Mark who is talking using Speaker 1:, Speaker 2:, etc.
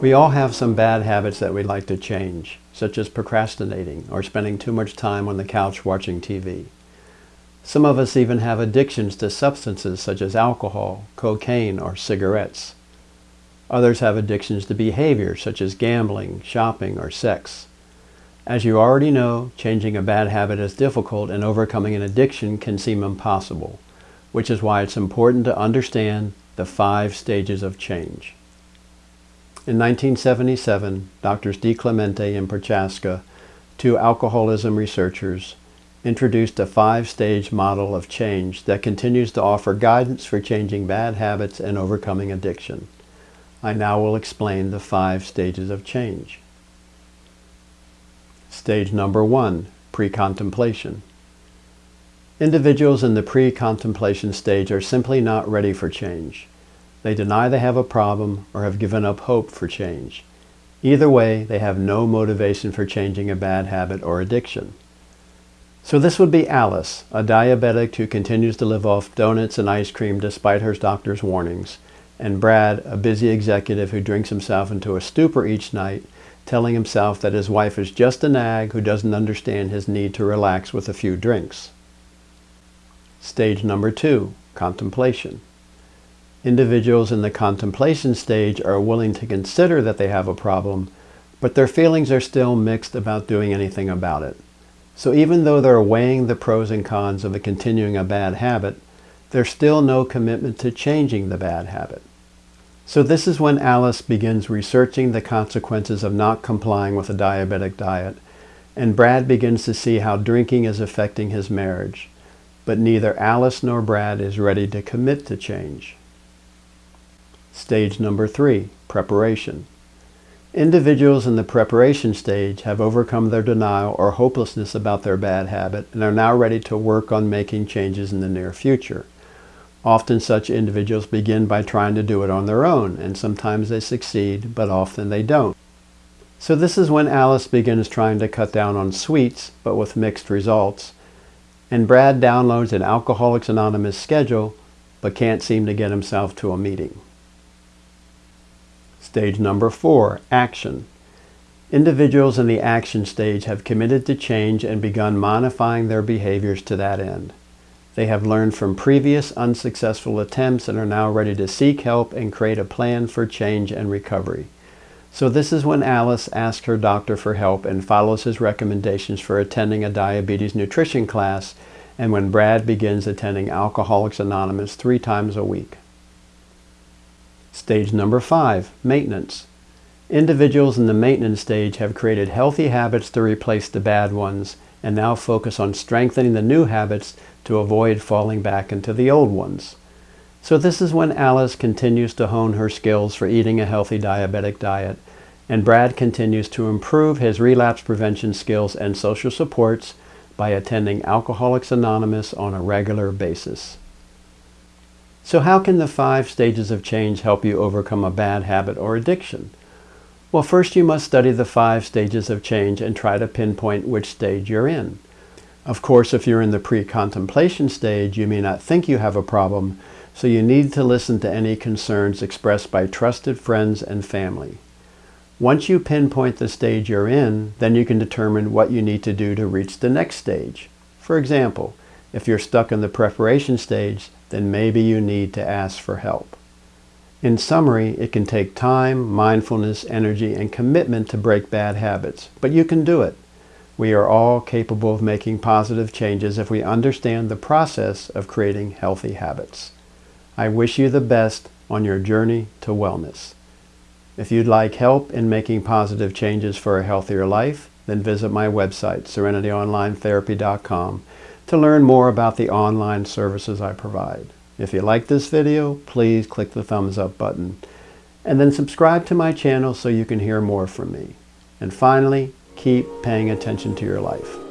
Speaker 1: We all have some bad habits that we'd like to change, such as procrastinating or spending too much time on the couch watching TV. Some of us even have addictions to substances such as alcohol, cocaine, or cigarettes. Others have addictions to behavior such as gambling, shopping, or sex. As you already know, changing a bad habit is difficult and overcoming an addiction can seem impossible, which is why it's important to understand the five stages of change. In 1977, Drs. DiClemente and Prochaska, two alcoholism researchers, introduced a five-stage model of change that continues to offer guidance for changing bad habits and overcoming addiction. I now will explain the five stages of change. Stage number one, pre-contemplation. Individuals in the pre-contemplation stage are simply not ready for change. They deny they have a problem or have given up hope for change. Either way, they have no motivation for changing a bad habit or addiction. So this would be Alice, a diabetic who continues to live off donuts and ice cream despite her doctor's warnings, and Brad, a busy executive who drinks himself into a stupor each night, telling himself that his wife is just a nag who doesn't understand his need to relax with a few drinks. Stage number two, contemplation. Individuals in the contemplation stage are willing to consider that they have a problem, but their feelings are still mixed about doing anything about it. So even though they're weighing the pros and cons of continuing a bad habit, there's still no commitment to changing the bad habit. So this is when Alice begins researching the consequences of not complying with a diabetic diet, and Brad begins to see how drinking is affecting his marriage. But neither Alice nor Brad is ready to commit to change. Stage number three, preparation. Individuals in the preparation stage have overcome their denial or hopelessness about their bad habit and are now ready to work on making changes in the near future. Often such individuals begin by trying to do it on their own, and sometimes they succeed, but often they don't. So this is when Alice begins trying to cut down on sweets, but with mixed results. And Brad downloads an Alcoholics Anonymous schedule, but can't seem to get himself to a meeting. Stage number four, action. Individuals in the action stage have committed to change and begun modifying their behaviors to that end. They have learned from previous unsuccessful attempts and are now ready to seek help and create a plan for change and recovery. So this is when Alice asks her doctor for help and follows his recommendations for attending a diabetes nutrition class and when Brad begins attending Alcoholics Anonymous three times a week. Stage number five, maintenance. Individuals in the maintenance stage have created healthy habits to replace the bad ones and now focus on strengthening the new habits to avoid falling back into the old ones. So this is when Alice continues to hone her skills for eating a healthy diabetic diet and Brad continues to improve his relapse prevention skills and social supports by attending Alcoholics Anonymous on a regular basis. So how can the five stages of change help you overcome a bad habit or addiction? Well, first you must study the five stages of change and try to pinpoint which stage you're in. Of course, if you're in the pre-contemplation stage, you may not think you have a problem, so you need to listen to any concerns expressed by trusted friends and family. Once you pinpoint the stage you're in, then you can determine what you need to do to reach the next stage. For example, if you're stuck in the preparation stage, then maybe you need to ask for help. In summary, it can take time, mindfulness, energy, and commitment to break bad habits, but you can do it. We are all capable of making positive changes if we understand the process of creating healthy habits. I wish you the best on your journey to wellness. If you'd like help in making positive changes for a healthier life, then visit my website, serenityonlinetherapy.com, to learn more about the online services I provide. If you like this video, please click the thumbs up button. And then subscribe to my channel so you can hear more from me. And finally, keep paying attention to your life.